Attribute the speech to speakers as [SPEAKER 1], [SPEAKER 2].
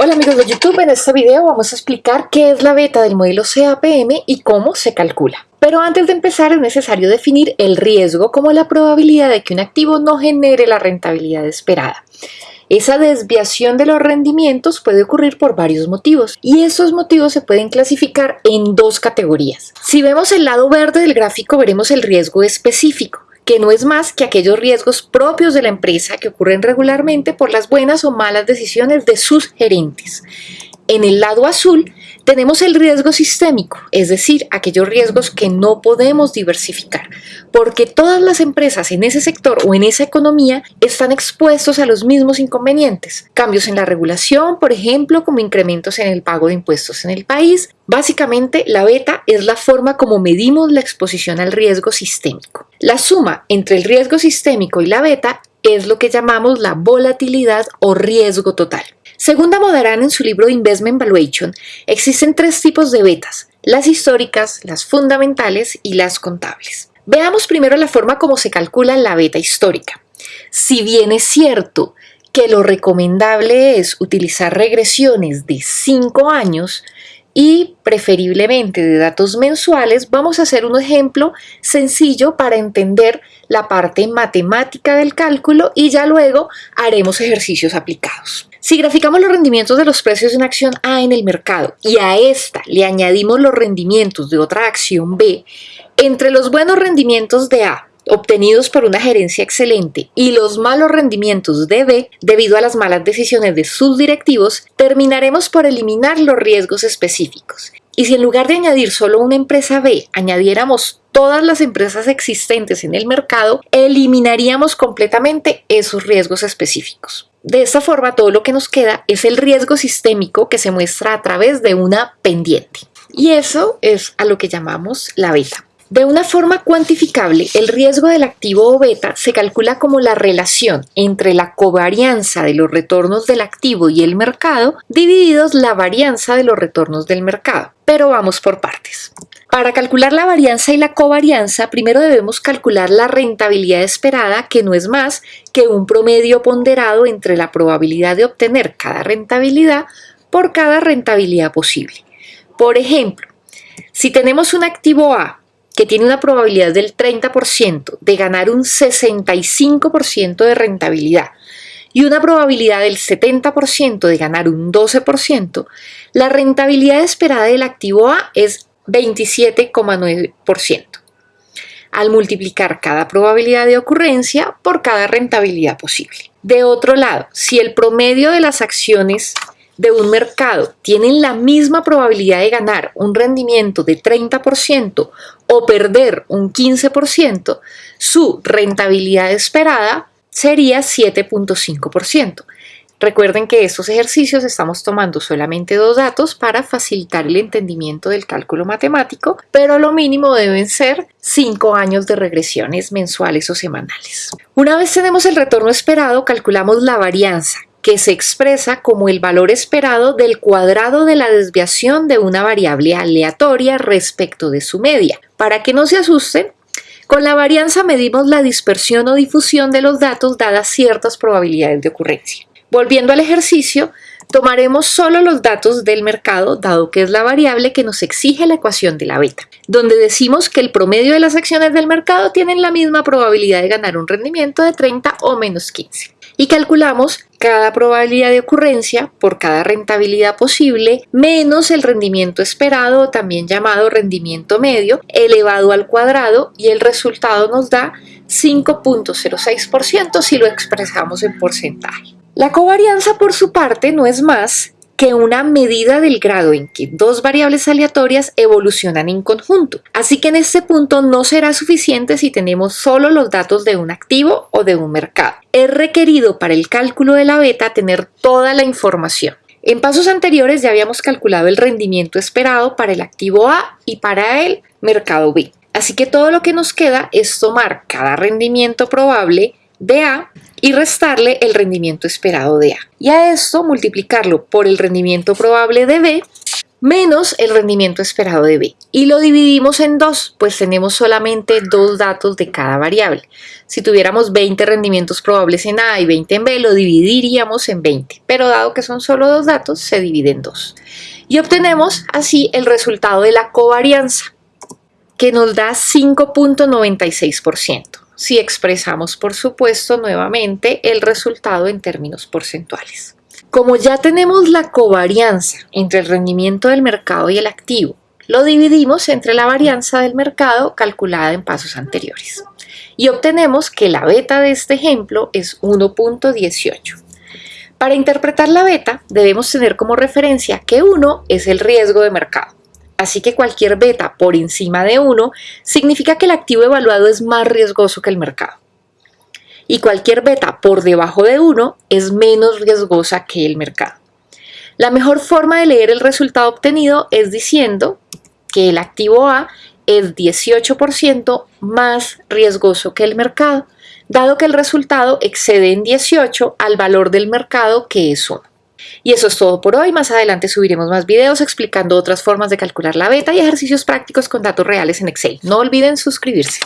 [SPEAKER 1] Hola amigos de YouTube, en este video vamos a explicar qué es la beta del modelo CAPM y cómo se calcula. Pero antes de empezar es necesario definir el riesgo como la probabilidad de que un activo no genere la rentabilidad esperada. Esa desviación de los rendimientos puede ocurrir por varios motivos y esos motivos se pueden clasificar en dos categorías. Si vemos el lado verde del gráfico veremos el riesgo específico que no es más que aquellos riesgos propios de la empresa que ocurren regularmente por las buenas o malas decisiones de sus gerentes. En el lado azul tenemos el riesgo sistémico, es decir, aquellos riesgos que no podemos diversificar, porque todas las empresas en ese sector o en esa economía están expuestos a los mismos inconvenientes. Cambios en la regulación, por ejemplo, como incrementos en el pago de impuestos en el país. Básicamente, la beta es la forma como medimos la exposición al riesgo sistémico. La suma entre el riesgo sistémico y la beta es lo que llamamos la volatilidad o riesgo total. Según Damodaran en su libro Investment Valuation, existen tres tipos de betas, las históricas, las fundamentales y las contables. Veamos primero la forma como se calcula la beta histórica. Si bien es cierto que lo recomendable es utilizar regresiones de 5 años, y preferiblemente de datos mensuales, vamos a hacer un ejemplo sencillo para entender la parte matemática del cálculo y ya luego haremos ejercicios aplicados. Si graficamos los rendimientos de los precios de una acción A en el mercado y a esta le añadimos los rendimientos de otra acción B, entre los buenos rendimientos de A obtenidos por una gerencia excelente y los malos rendimientos de B debido a las malas decisiones de sus directivos, terminaremos por eliminar los riesgos específicos. Y si en lugar de añadir solo una empresa B, añadiéramos todas las empresas existentes en el mercado, eliminaríamos completamente esos riesgos específicos. De esta forma, todo lo que nos queda es el riesgo sistémico que se muestra a través de una pendiente. Y eso es a lo que llamamos la beta. De una forma cuantificable, el riesgo del activo o beta se calcula como la relación entre la covarianza de los retornos del activo y el mercado divididos la varianza de los retornos del mercado. Pero vamos por partes. Para calcular la varianza y la covarianza, primero debemos calcular la rentabilidad esperada, que no es más que un promedio ponderado entre la probabilidad de obtener cada rentabilidad por cada rentabilidad posible. Por ejemplo, si tenemos un activo A que tiene una probabilidad del 30% de ganar un 65% de rentabilidad y una probabilidad del 70% de ganar un 12%, la rentabilidad esperada del activo A es 27,9%. Al multiplicar cada probabilidad de ocurrencia por cada rentabilidad posible. De otro lado, si el promedio de las acciones de un mercado tienen la misma probabilidad de ganar un rendimiento de 30% o perder un 15%, su rentabilidad esperada sería 7.5%. Recuerden que estos ejercicios estamos tomando solamente dos datos para facilitar el entendimiento del cálculo matemático, pero lo mínimo deben ser 5 años de regresiones mensuales o semanales. Una vez tenemos el retorno esperado, calculamos la varianza, que se expresa como el valor esperado del cuadrado de la desviación de una variable aleatoria respecto de su media. Para que no se asusten, con la varianza medimos la dispersión o difusión de los datos dadas ciertas probabilidades de ocurrencia. Volviendo al ejercicio, tomaremos solo los datos del mercado, dado que es la variable que nos exige la ecuación de la beta, donde decimos que el promedio de las acciones del mercado tienen la misma probabilidad de ganar un rendimiento de 30 o menos 15 y calculamos cada probabilidad de ocurrencia por cada rentabilidad posible menos el rendimiento esperado, también llamado rendimiento medio, elevado al cuadrado y el resultado nos da 5.06% si lo expresamos en porcentaje. La covarianza por su parte no es más que una medida del grado en que dos variables aleatorias evolucionan en conjunto. Así que en este punto no será suficiente si tenemos solo los datos de un activo o de un mercado. Es requerido para el cálculo de la beta tener toda la información. En pasos anteriores ya habíamos calculado el rendimiento esperado para el activo A y para el mercado B. Así que todo lo que nos queda es tomar cada rendimiento probable de A y restarle el rendimiento esperado de A. Y a esto multiplicarlo por el rendimiento probable de B menos el rendimiento esperado de B. Y lo dividimos en dos, pues tenemos solamente dos datos de cada variable. Si tuviéramos 20 rendimientos probables en A y 20 en B, lo dividiríamos en 20. Pero dado que son solo dos datos, se divide en dos. Y obtenemos así el resultado de la covarianza, que nos da 5.96%. Si expresamos, por supuesto, nuevamente el resultado en términos porcentuales. Como ya tenemos la covarianza entre el rendimiento del mercado y el activo, lo dividimos entre la varianza del mercado calculada en pasos anteriores. Y obtenemos que la beta de este ejemplo es 1.18. Para interpretar la beta debemos tener como referencia que 1 es el riesgo de mercado. Así que cualquier beta por encima de 1 significa que el activo evaluado es más riesgoso que el mercado y cualquier beta por debajo de 1 es menos riesgosa que el mercado. La mejor forma de leer el resultado obtenido es diciendo que el activo A es 18% más riesgoso que el mercado, dado que el resultado excede en 18 al valor del mercado que es 1. Y eso es todo por hoy. Más adelante subiremos más videos explicando otras formas de calcular la beta y ejercicios prácticos con datos reales en Excel. No olviden suscribirse.